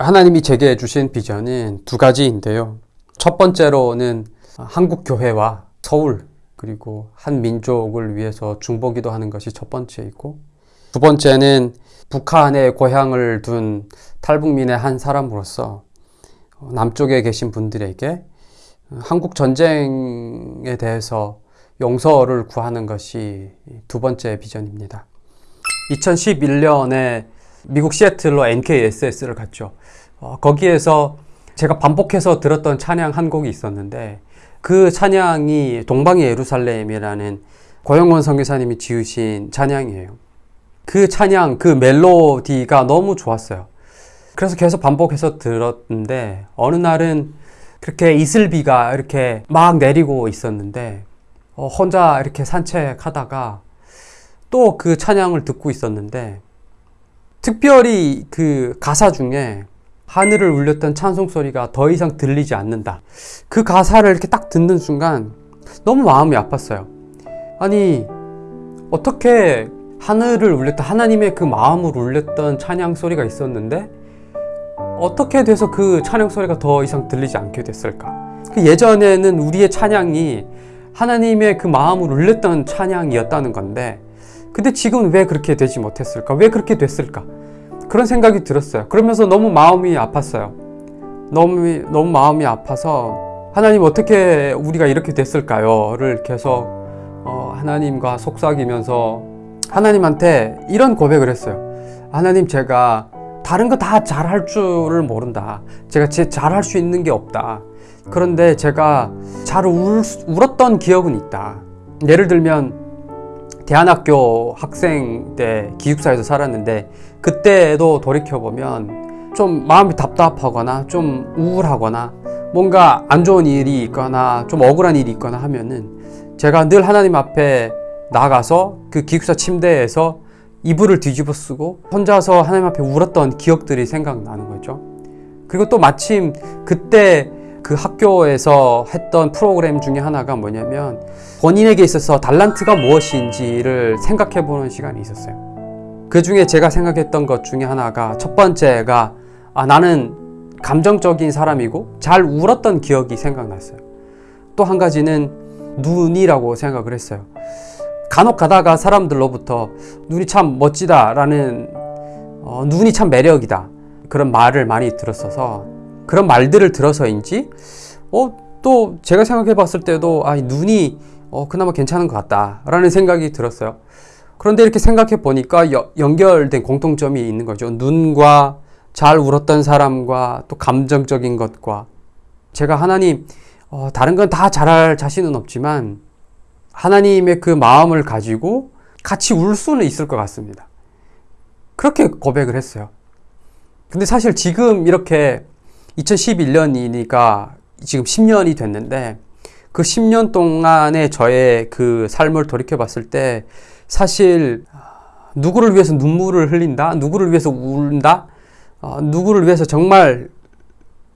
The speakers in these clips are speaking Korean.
하나님이 제게 주신 비전은 두 가지인데요. 첫 번째로는 한국 교회와 서울 그리고 한 민족을 위해서 중보기도 하는 것이 첫 번째이고 두 번째는 북한에 고향을 둔 탈북민의 한 사람으로서 남쪽에 계신 분들에게 한국 전쟁에 대해서 용서를 구하는 것이 두 번째 비전입니다. 2011년에 미국 시애틀로 NKSS를 갔죠. 어, 거기에서 제가 반복해서 들었던 찬양 한 곡이 있었는데 그 찬양이 동방의 예루살렘이라는 고영원 선교사님이 지으신 찬양이에요. 그 찬양, 그 멜로디가 너무 좋았어요. 그래서 계속 반복해서 들었는데 어느 날은 그렇게 이슬비가 이렇게 막 내리고 있었는데 어, 혼자 이렇게 산책하다가 또 그 찬양을 듣고 있었는데 특별히 그 가사 중에 하늘을 울렸던 찬송 소리가 더 이상 들리지 않는다. 그 가사를 이렇게 딱 듣는 순간 너무 마음이 아팠어요. 아니, 어떻게 하늘을 울렸던 하나님의 그 마음을 울렸던 찬양 소리가 있었는데 어떻게 돼서 그 찬양 소리가 더 이상 들리지 않게 됐을까? 그 예전에는 우리의 찬양이 하나님의 그 마음을 울렸던 찬양이었다는 건데 근데 지금 왜 그렇게 되지 못했을까? 왜 그렇게 됐을까? 그런 생각이 들었어요. 그러면서 너무 마음이 아팠어요. 너무, 너무 마음이 아파서 하나님 어떻게 우리가 이렇게 됐을까요?를 계속 어, 하나님과 속삭이면서 하나님한테 이런 고백을 했어요. 하나님 제가 다른 거 다 잘할 줄을 모른다. 제가 제 잘할 수 있는 게 없다. 그런데 제가 잘 울, 울었던 기억은 있다. 예를 들면 대안학교 학생 때 기숙사에서 살았는데 그때도 돌이켜보면 좀 마음이 답답하거나 좀 우울하거나 뭔가 안 좋은 일이 있거나 좀 억울한 일이 있거나 하면은 제가 늘 하나님 앞에 나가서 그 기숙사 침대에서 이불을 뒤집어 쓰고 혼자서 하나님 앞에 울었던 기억들이 생각나는 거죠. 그리고 또 마침 그때 그 학교에서 했던 프로그램 중에 하나가 뭐냐면 본인에게 있어서 달란트가 무엇인지를 생각해 보는 시간이 있었어요. 그 중에 제가 생각했던 것 중에 하나가 첫 번째가 아, 나는 감정적인 사람이고 잘 울었던 기억이 생각났어요. 또 한 가지는 눈이라고 생각을 했어요. 간혹 가다가 사람들로부터 눈이 참 멋지다 라는 어, 눈이 참 매력이다 그런 말을 많이 들었어서 그런 말들을 들어서인지 어, 또 제가 생각해 봤을 때도 아, 눈이 어, 그나마 괜찮은 것 같다 라는 생각이 들었어요. 그런데 이렇게 생각해 보니까 여, 연결된 공통점이 있는 거죠. 눈과 잘 울었던 사람과 또 감정적인 것과 제가 하나님 어, 다른 건 다 잘할 자신은 없지만 하나님의 그 마음을 가지고 같이 울 수는 있을 것 같습니다. 그렇게 고백을 했어요. 근데 사실 지금 이렇게 2011년이니까 지금 10년이 됐는데 그 10년 동안의 저의 그 삶을 돌이켜 봤을 때 사실 누구를 위해서 눈물을 흘린다, 누구를 위해서 울다, 어, 누구를 위해서 정말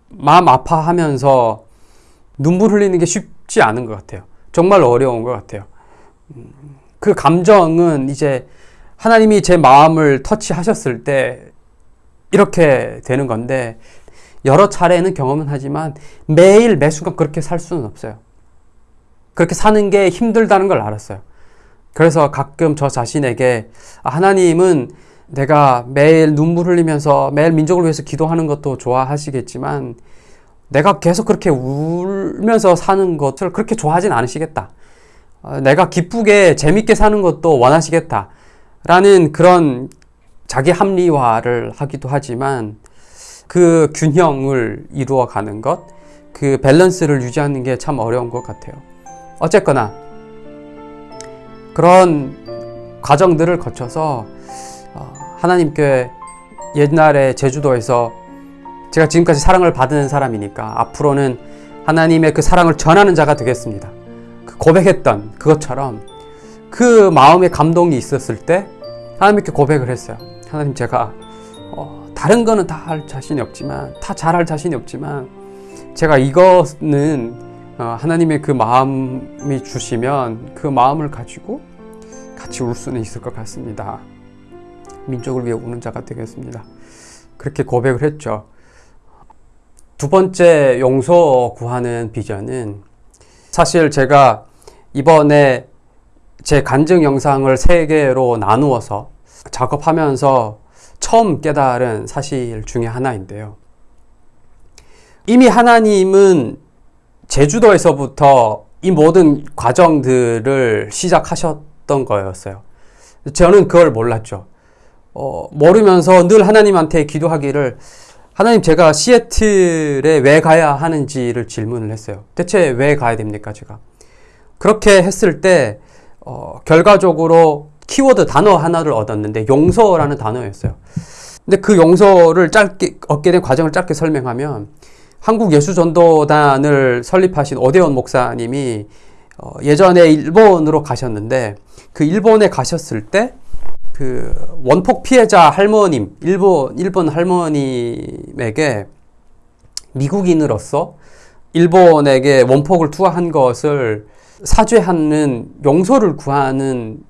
마음 아파하면서 눈물 흘리는 게 쉽지 않은 것 같아요. 정말 어려운 것 같아요. 그 감정은 이제 하나님이 제 마음을 터치하셨을 때 이렇게 되는 건데 여러 차례는 경험은 하지만 매일 매 순간 그렇게 살 수는 없어요. 그렇게 사는 게 힘들다는 걸 알았어요. 그래서 가끔 저 자신에게 아, 하나님은 내가 매일 눈물 흘리면서 매일 민족을 위해서 기도하는 것도 좋아하시겠지만 내가 계속 그렇게 울면서 사는 것을 그렇게 좋아하진 않으시겠다. 어, 내가 기쁘게 재밌게 사는 것도 원하시겠다. 라는 그런 자기 합리화를 하기도 하지만 그 균형을 이루어 가는 것, 그 밸런스를 유지하는 게 참 어려운 것 같아요. 어쨌거나 그런 과정들을 거쳐서 어, 하나님께 옛날에 제주도에서 제가 지금까지 사랑을 받은 사람이니까 앞으로는 하나님의 그 사랑을 전하는 자가 되겠습니다. 그 고백했던 그것처럼 그 마음의 감동이 있었을 때 하나님께 고백을 했어요. 하나님 제가 어, 다른 거는 다 할 자신이 없지만 다 잘할 자신이 없지만 제가 이거는 어, 하나님의 그 마음이 주시면 그 마음을 가지고 같이 울 수는 있을 것 같습니다. 민족을 위해 우는 자가 되겠습니다. 그렇게 고백을 했죠. 두 번째 용서 구하는 비전은 사실 제가 이번에 제 간증 영상을 세 개로 나누어서 작업하면서 처음 깨달은 사실 중에 하나인데요. 이미 하나님은 제주도에서부터 이 모든 과정들을 시작하셨던 거였어요. 저는 그걸 몰랐죠. 어, 모르면서 늘 하나님한테 기도하기를 하나님 제가 시애틀에 왜 가야 하는지를 질문을 했어요. 대체 왜 가야 됩니까, 제가? 그렇게 했을 때 어, 결과적으로 키워드 단어 하나를 얻었는데 용서라는 단어였어요. 근데 그 용서를 짧게 얻게 된 과정을 짧게 설명하면 한국 예수전도단을 설립하신 오대원 목사님이 어, 예전에 일본으로 가셨는데 그 일본에 가셨을 때 그 원폭 피해자 할머님 일본 일본 할머님에게 미국인으로서 일본에게 원폭을 투하한 것을 사죄하는 용서를 구하는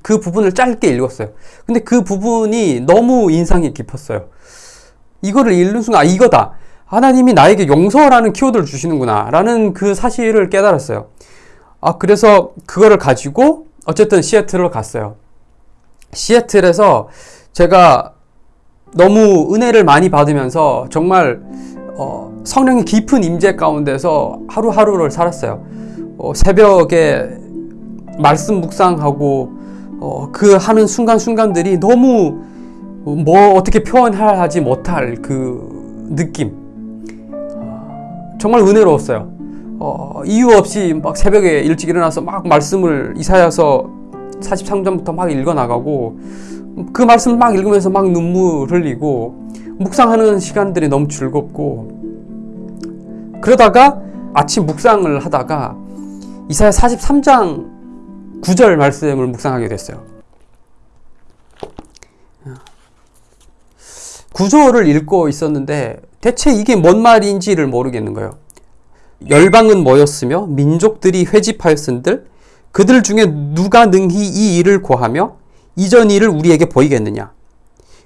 그 부분을 짧게 읽었어요. 근데 그 부분이 너무 인상이 깊었어요. 이거를 읽는 순간, 아, 이거다. 하나님이 나에게 용서라는 키워드를 주시는구나. 라는 그 사실을 깨달았어요. 아, 그래서 그거를 가지고 어쨌든 시애틀을 갔어요. 시애틀에서 제가 너무 은혜를 많이 받으면서 정말 어, 성령의 깊은 임재 가운데서 하루하루를 살았어요. 어, 새벽에 말씀 묵상하고 어, 그 하는 순간순간들이 너무 뭐 어떻게 표현하지 못할 그 느낌. 어, 정말 은혜로웠어요. 어, 이유 없이 막 새벽에 일찍 일어나서 막 말씀을 이사야서 43장부터 막 읽어 나가고 그 말씀을 막 읽으면서 막 눈물 흘리고 묵상하는 시간들이 너무 즐겁고 그러다가 아침 묵상을 하다가 이사야 43장 9절 말씀을 묵상하게 됐어요. 구절을 읽고 있었는데 대체 이게 뭔 말인지를 모르겠는 거예요. 열방은 모였으며 민족들이 회집하였은들 그들 중에 누가 능히 이 일을 고하며 이전 일을 우리에게 보이겠느냐?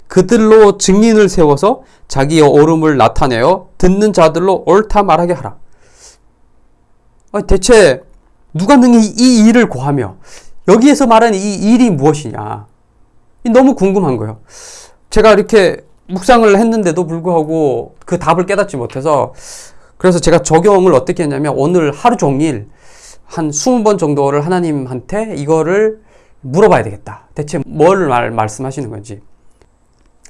그들로 증인을 세워서 자기의 옳음을 나타내어 듣는 자들로 옳다 말하게 하라. 대체 누가 능히 이 일을 고하며 여기에서 말하는 이 일이 무엇이냐? 너무 궁금한 거예요. 제가 이렇게 묵상을 했는데도 불구하고 그 답을 깨닫지 못해서 그래서 제가 적용을 어떻게 했냐면 오늘 하루 종일 한 20번 정도를 하나님한테 이거를 물어봐야 되겠다. 대체 뭘 말, 말씀하시는 건지.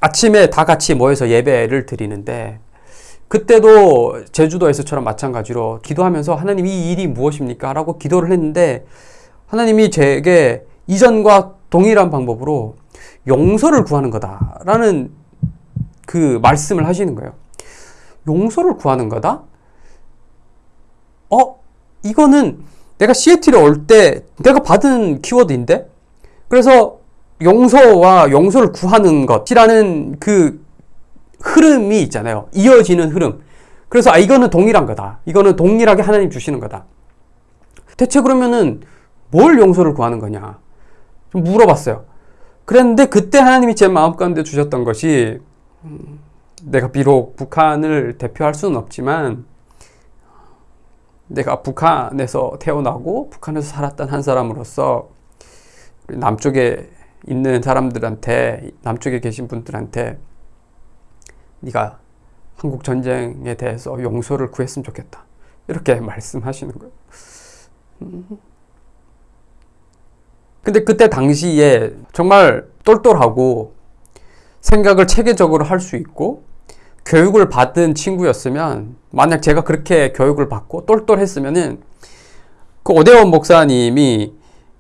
아침에 다 같이 모여서 예배를 드리는데 그때도 제주도에서처럼 마찬가지로 기도하면서 하나님 이 일이 무엇입니까? 라고 기도를 했는데 하나님이 제게 이전과 동일한 방법으로 용서를 구하는 거다라는 그 말씀을 하시는 거예요. 용서를 구하는 거다? 어? 이거는 내가 시애틀에 올 때 내가 받은 키워드인데? 그래서 용서와 용서를 구하는 것이라는 그 흐름이 있잖아요. 이어지는 흐름. 그래서 아 이거는 동일한 거다. 이거는 동일하게 하나님 주시는 거다. 대체 그러면은 뭘 용서를 구하는 거냐? 좀 물어봤어요. 그랬는데 그때 하나님이 제 마음 가운데 주셨던 것이 음, 내가 비록 북한을 대표할 수는 없지만 내가 북한에서 태어나고 북한에서 살았던 한 사람으로서 남쪽에 있는 사람들한테 남쪽에 계신 분들한테 네가 한국 전쟁에 대해서 용서를 구했으면 좋겠다. 이렇게 말씀하시는 거예요. 근데 그때 당시에 정말 똘똘하고 생각을 체계적으로 할 수 있고 교육을 받은 친구였으면 만약 제가 그렇게 교육을 받고 똘똘했으면은 그 오대원 목사님이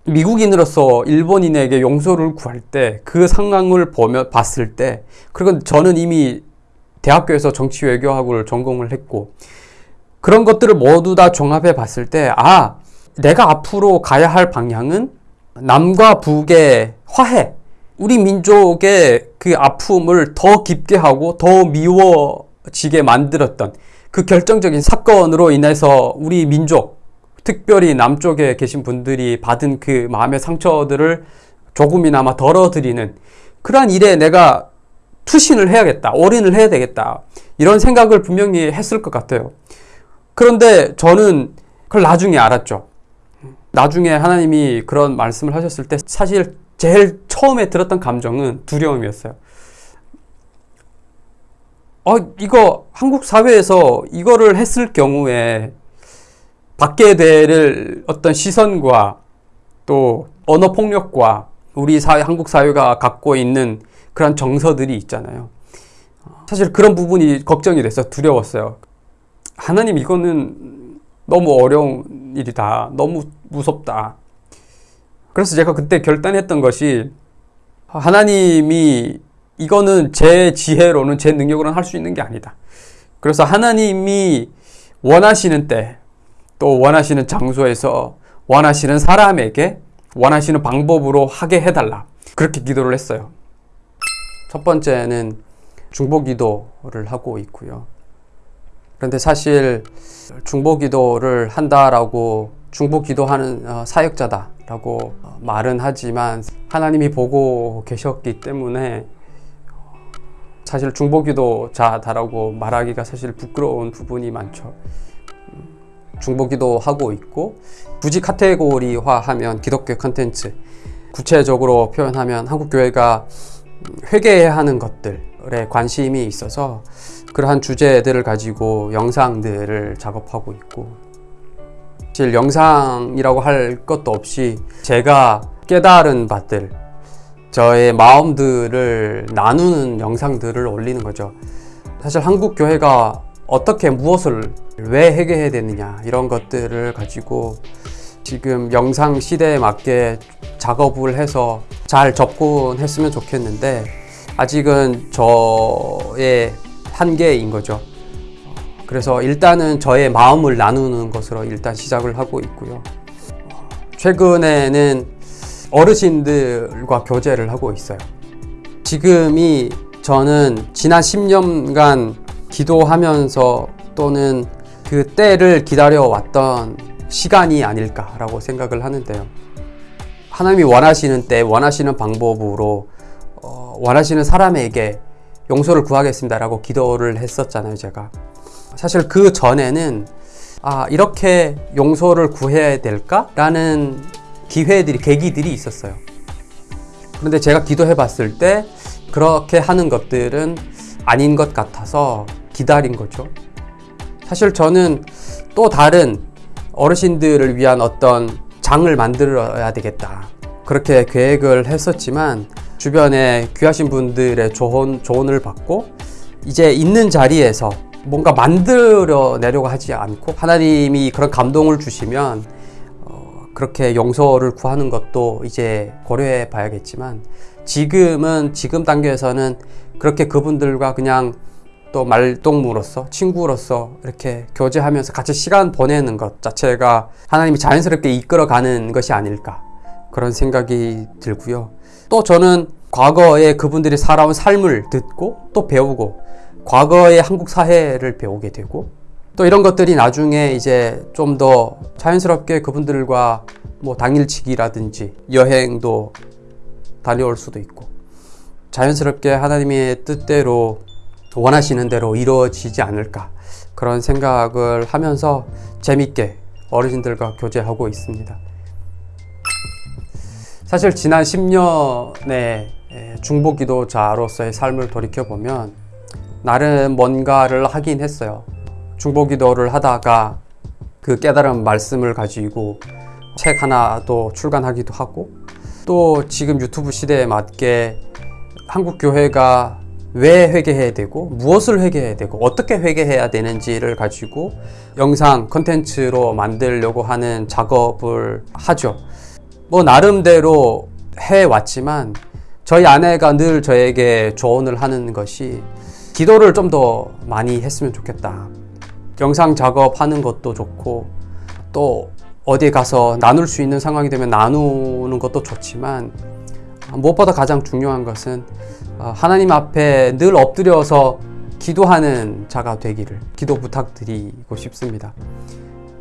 미국인으로서 일본인에게 용서를 구할 때 그 상황을 보며 봤을 때 그리고 저는 이미 대학교에서 정치 외교학을 전공을 했고 그런 것들을 모두 다 종합해 봤을 때 아, 내가 앞으로 가야 할 방향은 남과 북의 화해, 우리 민족의 그 아픔을 더 깊게 하고 더 미워지게 만들었던 그 결정적인 사건으로 인해서 우리 민족, 특별히 남쪽에 계신 분들이 받은 그 마음의 상처들을 조금이나마 덜어드리는 그러한 일에 내가 투신을 해야겠다. 올인을 해야 되겠다. 이런 생각을 분명히 했을 것 같아요. 그런데 저는 그걸 나중에 알았죠. 나중에 하나님이 그런 말씀을 하셨을 때 사실 제일 처음에 들었던 감정은 두려움이었어요. 어, 이거 한국 사회에서 이거를 했을 경우에 받게 될 어떤 시선과 또 언어 폭력과 우리 사회, 한국 사회가 갖고 있는 그런 정서들이 있잖아요. 사실 그런 부분이 걱정이 돼서 두려웠어요. 하나님 이거는 너무 어려운 일이다. 너무 무섭다. 그래서 제가 그때 결단했던 것이 하나님이 이거는 제 지혜로는 제 능력으로는 할 수 있는 게 아니다. 그래서 하나님이 원하시는 때 또 원하시는 장소에서 원하시는 사람에게 원하시는 방법으로 하게 해달라. 그렇게 기도를 했어요. 첫 번째는 중보 기도를 하고 있고요. 그런데 사실 중보 기도를 한다라고 중보 기도하는 어, 사역자다라고 말은 하지만 하나님이 보고 계셨기 때문에 사실 중보 기도자다라고 말하기가 사실 부끄러운 부분이 많죠. 중보 기도 하고 있고 굳이 카테고리화하면 기독교 컨텐츠 구체적으로 표현하면 한국 교회가 회개해야 하는 것들에 관심이 있어서 그러한 주제들을 가지고 영상들을 작업하고 있고 사실 영상이라고 할 것도 없이 제가 깨달은 바들 저의 마음들을 나누는 영상들을 올리는 거죠. 사실 한국 교회가 어떻게 무엇을 왜 회개해야 되느냐 이런 것들을 가지고 지금 영상 시대에 맞게 작업을 해서 잘 접근했으면 좋겠는데 아직은 저의 한계인 거죠. 그래서 일단은 저의 마음을 나누는 것으로 일단 시작을 하고 있고요. 최근에는 어르신들과 교제를 하고 있어요. 지금이 저는 지난 10년간 기도하면서 또는 그 때를 기다려왔던 시간이 아닐까라고 생각을 하는데요. 하나님이 원하시는 때, 원하시는 방법으로, 어, 원하시는 사람에게 용서를 구하겠습니다라고 기도를 했었잖아요, 제가. 사실 그 전에는, 아, 이렇게 용서를 구해야 될까라는 기회들이, 계기들이 있었어요. 그런데 제가 기도해 봤을 때, 그렇게 하는 것들은 아닌 것 같아서 기다린 거죠. 사실 저는 또 다른 어르신들을 위한 어떤 장을 만들어야 되겠다. 그렇게 계획을 했었지만 주변에 귀하신 분들의 조언, 조언을 받고 이제 있는 자리에서 뭔가 만들어 내려고 하지 않고 하나님이 그런 감동을 주시면 어, 그렇게 용서를 구하는 것도 이제 고려해 봐야겠지만 지금은 지금 단계에서는 그렇게 그분들과 그냥 또 말동무로서 친구로서 이렇게 교제하면서 같이 시간 보내는 것 자체가 하나님이 자연스럽게 이끌어가는 것이 아닐까 그런 생각이 들고요. 또 저는 과거에 그분들이 살아온 삶을 듣고 또 배우고 과거의 한국 사회를 배우게 되고 또 이런 것들이 나중에 이제 좀 더 자연스럽게 그분들과 뭐 당일치기라든지 여행도 다녀올 수도 있고 자연스럽게 하나님의 뜻대로 원하시는 대로 이루어지지 않을까 그런 생각을 하면서 재밌게 어르신들과 교제하고 있습니다. 사실 지난 10년의 중보기도자로서의 삶을 돌이켜보면 나름 뭔가를 하긴 했어요. 중보기도를 하다가 그 깨달은 말씀을 가지고 책 하나도 출간하기도 하고 또 지금 유튜브 시대에 맞게 한국 교회가 왜 회개해야 되고 무엇을 회개해야 되고 어떻게 회개해야 되는지를 가지고 영상 컨텐츠로 만들려고 하는 작업을 하죠. 뭐 나름대로 해 왔지만 저희 아내가 늘 저에게 조언을 하는 것이 기도를 좀 더 많이 했으면 좋겠다. 영상 작업하는 것도 좋고 또 어디 가서 나눌 수 있는 상황이 되면 나누는 것도 좋지만 무엇보다 가장 중요한 것은 어, 하나님 앞에 늘 엎드려서 기도하는 자가 되기를 기도 부탁드리고 싶습니다.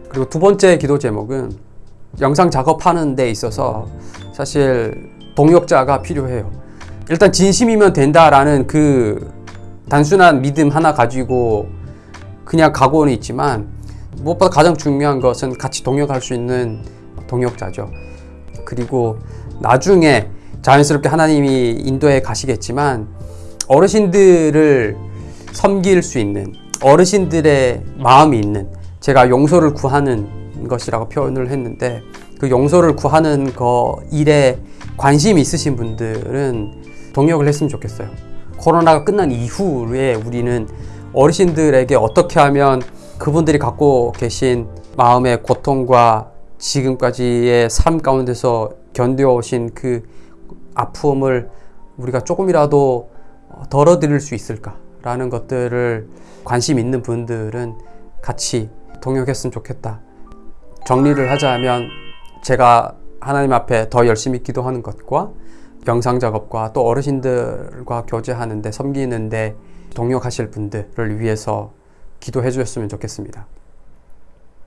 그리고 두 번째 기도 제목은 영상 작업하는 데 있어서 사실 동역자가 필요해요. 일단 진심이면 된다라는 그 단순한 믿음 하나 가지고 그냥 가고는 있지만 무엇보다 가장 중요한 것은 같이 동역할 수 있는 동역자죠. 그리고 나중에 자연스럽게 하나님이 인도에 가시겠지만 어르신들을 섬길 수 있는 어르신들의 마음이 있는 제가 용서를 구하는 것이라고 표현을 했는데 그 용서를 구하는 거 일에 관심 있으신 분들은 동역을 했으면 좋겠어요. 코로나가 끝난 이후에 우리는 어르신들에게 어떻게 하면 그분들이 갖고 계신 마음의 고통과 지금까지의 삶 가운데서 견뎌오신 그 아픔을 우리가 조금이라도 덜어드릴 수 있을까라는 것들을 관심 있는 분들은 같이 동역했으면 좋겠다. 정리를 하자면 제가 하나님 앞에 더 열심히 기도하는 것과 영상 작업과 또 어르신들과 교제하는데 섬기는데 동역하실 분들을 위해서 기도해 주셨으면 좋겠습니다.